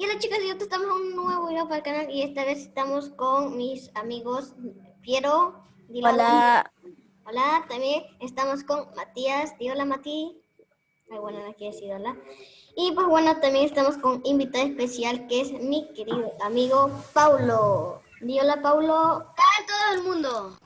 Y hola chicos, yo estamos en un nuevo video para el canal y esta vez estamos con mis amigos Piero. dile Hola. Hola, también estamos con Matías. Di hola Mati. Ay, bueno, no quiere decir hola. Y pues bueno, también estamos con invitado especial que es mi querido amigo Paulo. Di hola Paulo. Hola todo el mundo.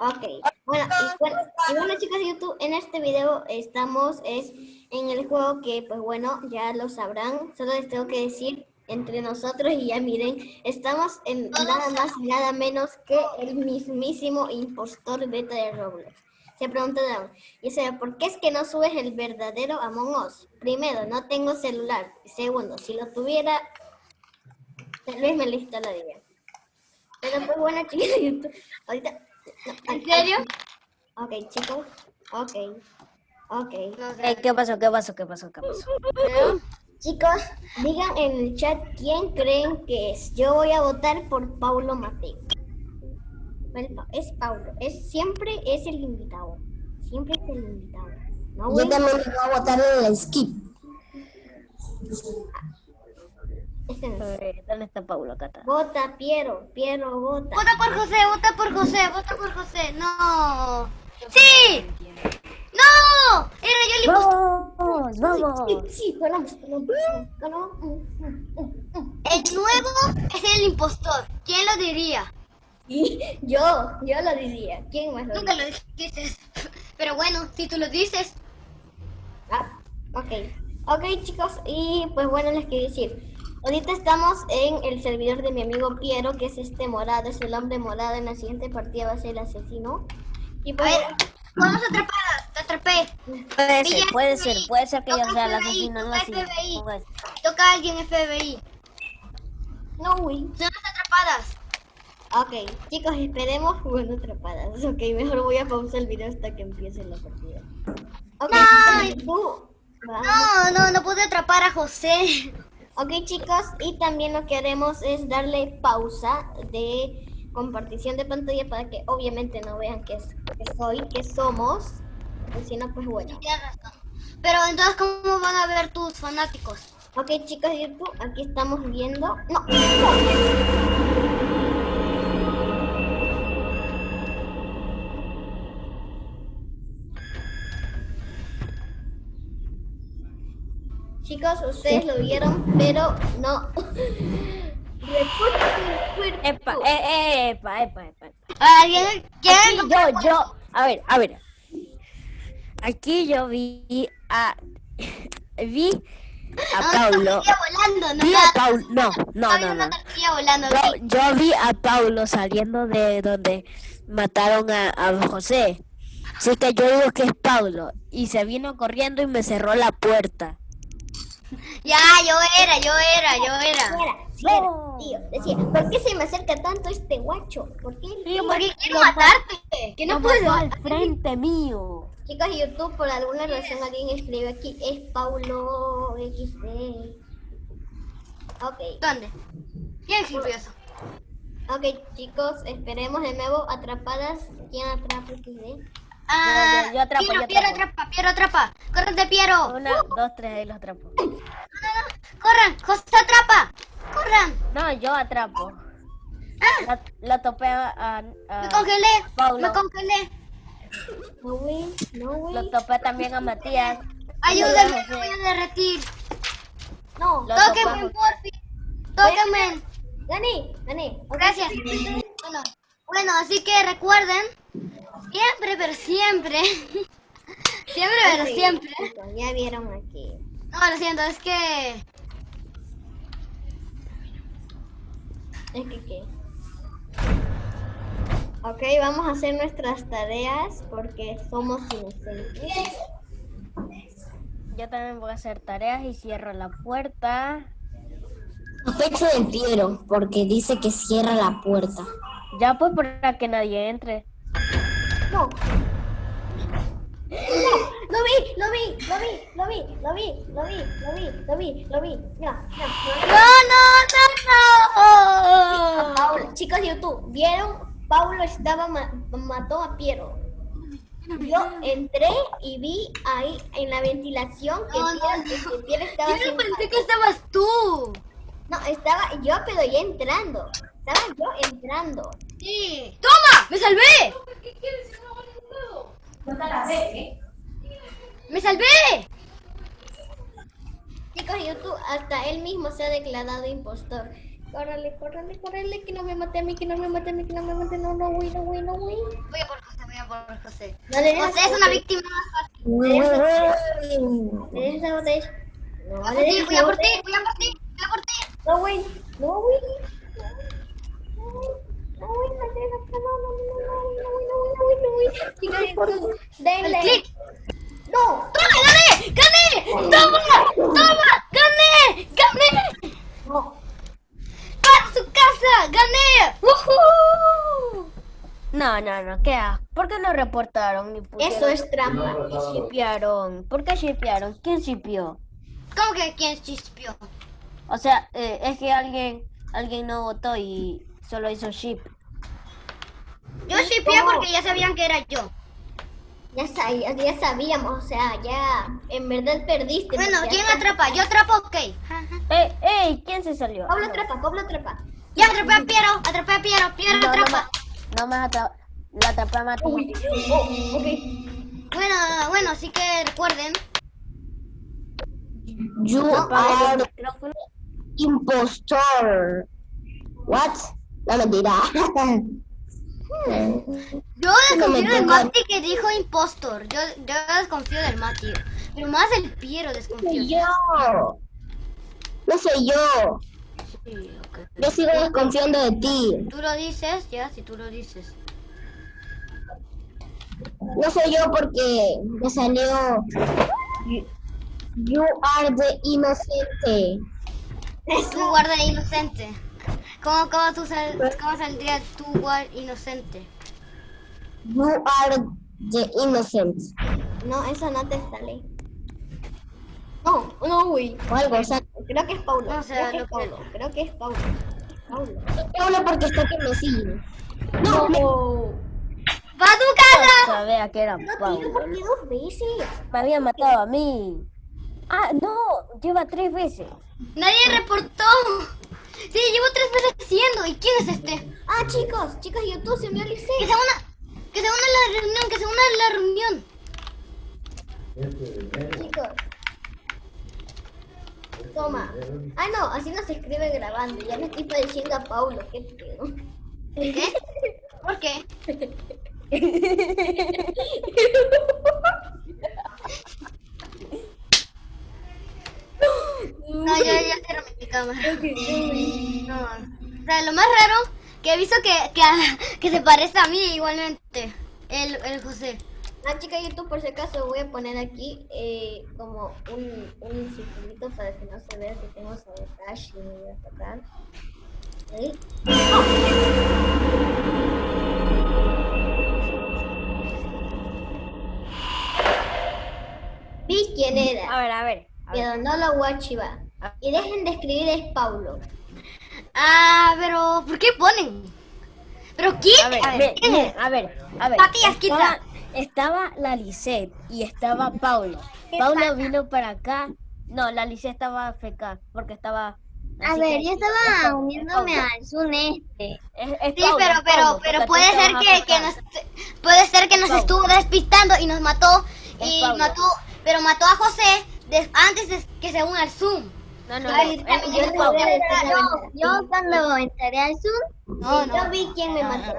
Ok, bueno, y bueno, y YouTube, en este video estamos es en el juego que pues bueno, ya lo sabrán, solo les tengo que decir entre nosotros y ya miren, estamos en nada más y nada menos que el mismísimo impostor beta de Roblox. Se preguntarán, y sea, ¿por qué es que no subes el verdadero Among Us? Primero, no tengo celular. Segundo, si lo tuviera, tal vez me lo instalaría. Pero pues bueno chicos ahorita ¿En serio? Ok, chicos. Ok. Ok. Eh, ¿Qué pasó? ¿Qué pasó? ¿Qué pasó? ¿Qué pasó? Chicos, digan en el chat quién creen que es. Yo voy a votar por Paulo Mateo. Bueno, Es Paulo. Es, siempre es el invitado. Siempre es el invitado. No, Yo también voy a votar en el skip. Este no es. ¿Dónde está Paulo? Acá está. Vota, Piero. Piero, vota. Vota por José, vota por José, vota por José. No. ¡Sí! ¡No! Era yo el impostor. ¡Vamos! ¡Vamos! Sí, sí, ganamos. El nuevo es el impostor. ¿Quién lo diría? Y yo, yo lo diría. ¿Quién más lo Nunca diría? lo dices. Pero bueno, si tú lo dices. Ah, ok. Ok, chicos, y pues bueno, les quiero decir. Ahorita estamos en el servidor de mi amigo Piero, que es este morado, es el hombre morado. En la siguiente partida va a ser el asesino. Y A pues, ver, vamos atrapadas. Te atrapé. Puede ser, puede FBI, ser, puede ser que yo sea el asesino, no toca. FBI. Toca a alguien FBI. no, güey. Son las atrapadas. Ok, chicos, esperemos jugando atrapadas. Ok, mejor voy a pausar el video hasta que empiece la partida. Ok, Ay. tú, vamos. No, no, no pude atrapar a José. Ok chicos, y también lo que haremos es darle pausa de compartición de pantalla para que obviamente no vean que, es, que soy, que somos. Y si no, pues bueno. Pero entonces, ¿cómo van a ver tus fanáticos? Ok chicos de YouTube, aquí estamos viendo... No, no. Chicos, ustedes lo vieron, pero no. Cuerpo. Epa, eh, eh, epa, epa, epa. ¿Alguien quiere? yo, yo, a ver, a ver. Aquí yo vi a, vi a Ah, Paulo. No Vi a Paulo, no, no, no. Yo, vi a Paulo saliendo de donde mataron a, a José. Así que yo digo que es Paulo. Y se vino corriendo y me cerró la puerta. Ya, yo era, yo era, yo era. Tío. Decía, ¿por qué se me acerca tanto este guacho? ¿Por qué? Sí, Porque quiero matarte. Que no puedo. al frente mío. Chicos de YouTube, por alguna razón alguien escribe aquí, es Paulo XD. Ok, ¿Dónde? ¿Quién escribió eso? ok chicos, esperemos de nuevo atrapadas. ¿Quién atrapa XD? Ah, yo atrapo, Piero, yo Piero, atrapa, Piero, atrapa. Córrete, Piero. Una, dos, tres, ahí los atrapo. Corran, José, atrapa. Corran. No, yo atrapo. Ah, La, la topé a, a- me congelé. Paulo. Me congelé. No, güey, no, güey. Lo topé también a Matías. Ayúdame, me voy a derretir. No, Lo Tóquenme, topamos. porfi. Tóquenme. gané. Ok, Gracias. Bueno, bueno, así que recuerden, siempre, pero siempre, siempre, pero siempre. Ya vieron aquí. No, lo siento, es que Es que qué. Ok, vamos a hacer nuestras tareas porque somos inocentes. Yo también voy a hacer tareas y cierro la puerta. Sospecho de Piero porque dice que cierra la puerta. Ya pues para que nadie entre. No. No, lo vi, lo vi, lo vi, lo vi, lo vi, lo vi, lo vi, lo vi, lo vi. Mira, mira, no, no, no, no. Paulo, chicos de YouTube, ¿vieron? Paulo estaba ma- mató a Piero. Yo entré y vi ahí en la ventilación que No, Piero, no, que Piero estaba Yo no pensé que estabas tú. estaba yo, pero ya entrando. Estaba yo entrando. Sí. ¡Toma! ¡Me salvé! ¡Me salvé! Chicos, YouTube, hasta él mismo se ha declarado impostor. Córrele, córrele, córrele, que no me mate a mí, que no me mate a mí, que no me mate. No, no, güey, no, güey, no, güey. Voy a por José, voy a por José. No José es una víctima más fácil. Le des la botella. No, Voy a por ti, des voy la a por ti, botella. voy a por ti, voy a por ti. No, güey. No, güey. No, güey. No, güey, no te dejas. No, no, no, no, no, no, güey, no, güey, no, güey, no, güey. Chicos, YouTube, El denle. clic. No. ¡Toma, gané! ¡Gané! ¡Toma! ¡Toma! ¡Gané! ¡Gané! No. ¡Para su casa! ¡Gané! ¡Woohoo! No, no, no, ¿qué? ha- ¿Por qué no reportaron ni pusieron? Eso es trampa. Y shipearon. ¿Por qué shipearon? ¿Quién shipeó? ¿Cómo que quién chispió? O sea, eh, es que alguien alguien no votó y solo hizo ship. Yo chispié porque ya sabían que era yo. Ya, sa- ya sabíamos, o sea, ya en verdad perdiste. Bueno, ¿quién atrapa? Yo atrapo, ok. ¡Ey, ey! ¿Quién se salió? Pablo atrapa, Pablo atrapa. Ya atrapé a Piero, atrapé a Piero, Piero No, no, atrapa. me- no me atra- la atrapé a Mati. Uy, oh, ok. Bueno, bueno, así que recuerden. You are micrófono. impostor. What? No mentira. Yo desconfío del. Mati que dijo impostor. Yo, yo desconfío del Mati. Pero más el Piero desconfío. yo. No soy yo. Sí, ok. Yo sigo desconfiando de ti. Tú lo dices, ya, si tú lo dices. No soy yo porque me salió. You, you are the inocente. Tú guarda inocente. ¿Cómo, cómo, tú sal- cómo saldría tú guarda inocente? You are the innocent. No, eso no te sale. No, no. O algo, o sea, Creo que es Paulo. No, o sea, creo que es que- Paulo. Creo que es Paulo. Porque está que me sigue. No, ¡Va a tu casa! Sabía que era no Pablo. ¿por qué dos veces? Me había matado a mí. Ah, no, lleva tres veces. Nadie reportó. Sí, llevo tres veces haciendo. ¿Y quién es este? Ah, chicos, chicos, YouTube se me olvidó. Que se una, que se una a la reunión, que se una a la reunión. Chicos. Toma. Ah, no, así no se escribe grabando. Ya me estoy pareciendo a Paulo. ¿Qué pedo? ¿Qué? ¿Por qué? No, ya, ya cierro mi cámara. No. O sea, lo más raro que he visto que, que, que se parece a mí igualmente. El, el José. Ah, chica YouTube, por si acaso voy a poner aquí eh, como un, un circulito para que no se vea que tengo sabotage y voy a tocar. Ahí. Vi quién A era, ver, a ver. a ver. pero no lo voy a archivar. Y dejen de escribir es Paulo. Ah, pero ¿por qué ponen? ¿Pero quién? A ver, A ver, ve- ¿quién es? a ver, a ver. Matías, estaba, estaba la Lisette y estaba Paulo. Paulo vino para acá. No, la Lisette estaba FK porque estaba. A así ver, yo es estaba uniéndome es al Zoom este. Es, es Sí, Paulo, pero, pero, Paulo, pero puede ser que, que nos, puede ser que nos Paulo. estuvo despistando y nos mató Es y Paulo. mató, pero mató a José antes de que se una al Zoom. No, no, no. Ay, yo cuando entré al Zoom, No, no, Yo vi quién me mató.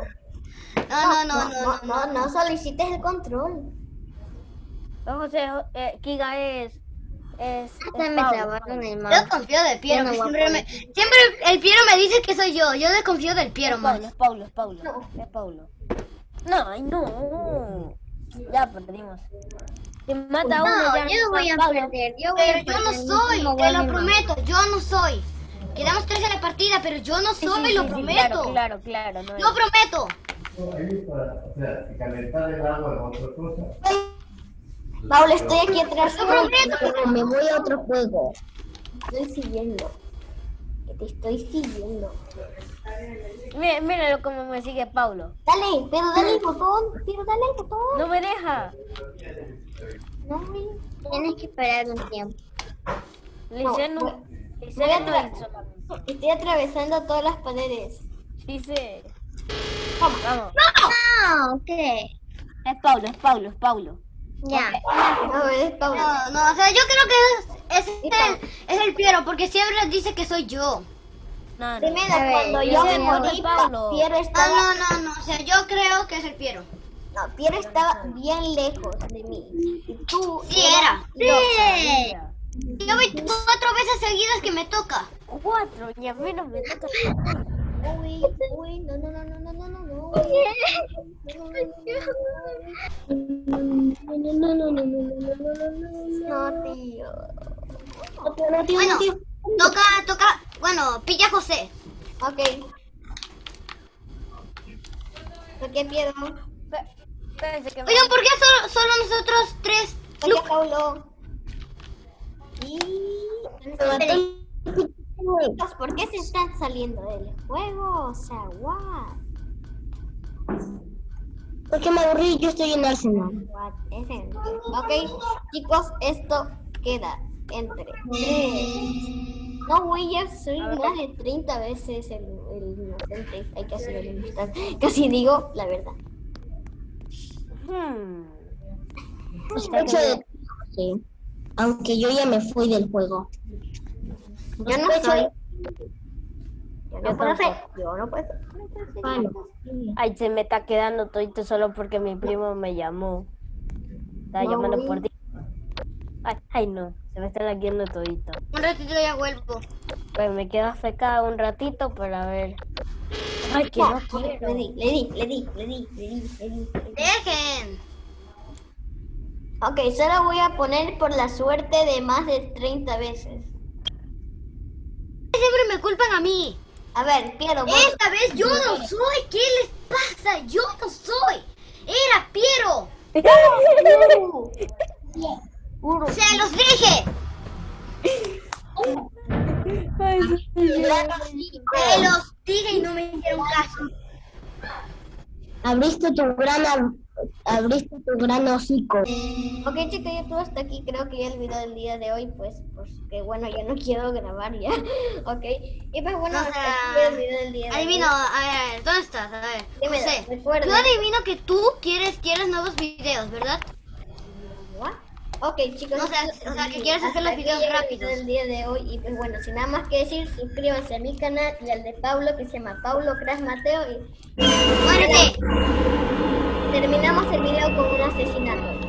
no, no, no, no, no, no, solo hiciste el control. No, José, eh, Kiga es. Es. hasta es me Paulo, trabaron el Yo desconfío del Piero, no siempre, me, siempre el Piero me dice que soy yo. Yo desconfío del Piero Es más. Paulo, es Paulo, es Paulo. No. Es Paulo. No, ay, no. Ya perdimos. Si mata a uno, No, ya yo voy a Paulo. perder. Yo voy a Pero yo no soy, te lo prometo, yo no soy. Quedamos tres en la partida, pero yo no soy, sí, lo sí, sí, prometo. Claro, claro, claro. No Lo prometo. Ahí para, o sea, si calentar el agua es otra cosa. Paulo, estoy aquí atrás. Lo prometo. Pero me voy a otro juego. Te estoy siguiendo. Que te estoy siguiendo. Mira, míralo como me sigue Paulo. Dale, pero dale el botón. Pero dale el botón. No me deja. No. Tienes que esperar un tiempo. Lice no. Lice no. Estoy atravesando todas las paredes. Sí, sí. Vamos, vamos. Ah, ok. Es Paulo, es Paulo, es Paulo. Ya. No, es Paulo. No, no, o sea, yo creo que es, es, el, es el Piero, porque siempre dice que soy yo. No, no. Primero, ver, cuando yo me morí. Piero No, estaba, no, no, no, o sea, yo creo que es el Piero. no, Piero estaba bien lejos de mí. Y tú Sí, era. Sí. Yo voy cuatro veces seguidas que me toca. Cuatro, y a menos me toca. Uy, uy, no, no, no, no, no, no, no, no. No, no, no, no, no, no, no, no, no, no. No, tío. No, tío, no, tío, Bueno, no, tío. toca, toca, bueno, pilla a José. Ok. ¿Por qué me- Oigan, ¿por qué solo, solo nosotros tres? ¿Por qué Paulo? Y... Chicos, ¿por qué se están saliendo del juego? O sea, what? Porque me aburrí, yo estoy en Arsenal. What? Es en- Ok, chicos, esto queda entre. No voy a soy más de 30 veces el, el inocente. Hay que hacer el inocente. Casi digo la verdad. Hmm. Ti, José. Aunque yo ya me fui del juego. Yo no soy. Yo no puedo ser. Yo no puedo ser. Ay, se me está quedando todito solo porque mi primo me llamó. Estaba No, llamando por ti. Ay, ay, no, se me está laqueando todito. Un ratito ya vuelvo. Pues me quedo afecada un ratito para ver. Ay, que no Le quiero. di, le di, le di, le di, le di, le di, le di. Dejen. Ok, solo voy a poner por la suerte de más de 30 veces. Me culpan a mí. A ver, Piero, vos- Esta vez yo no soy. ¿Qué les pasa? Yo no soy. Era Piero. Se los dije. Se los dije y no me hicieron caso. Abriste tu gran, ab- abriste tu gran hocico. Ok, chicos, ya todo hasta aquí. Creo que ya el video del día de hoy, pues, pues que bueno, ya no quiero grabar ya. Ok, y pues bueno, O hasta sea, aquí el video del día de Adivino, hoy. a ver, ¿dónde estás? A ver, Dime, José. recuerda. Yo adivino que tú quieres, quieres nuevos videos, ¿verdad? What? Ok, chicos. O sea, o sea, que quieres hacer los videos el rápidos. del día de hoy. Y pues bueno, sin nada más que decir, suscríbanse a mi canal y al de Paulo, que se llama Paulo Crash Mateo. Y terminamos el video con un asesinato.